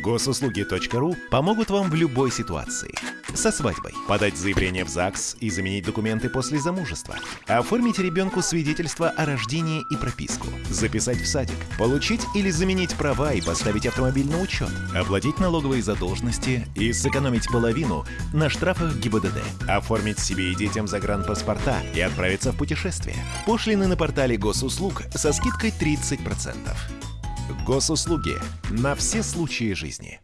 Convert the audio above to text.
Госуслуги.ру помогут вам в любой ситуации. Со свадьбой. Подать заявление в ЗАГС и заменить документы после замужества. Оформить ребенку свидетельство о рождении и прописку. Записать в садик. Получить или заменить права и поставить автомобиль на учет. Оплатить налоговые задолженности и сэкономить половину на штрафах ГИБДД. Оформить себе и детям загранпаспорта и отправиться в путешествие. Пошлины на портале госуслуг со скидкой 30%. Госуслуги на все случаи жизни.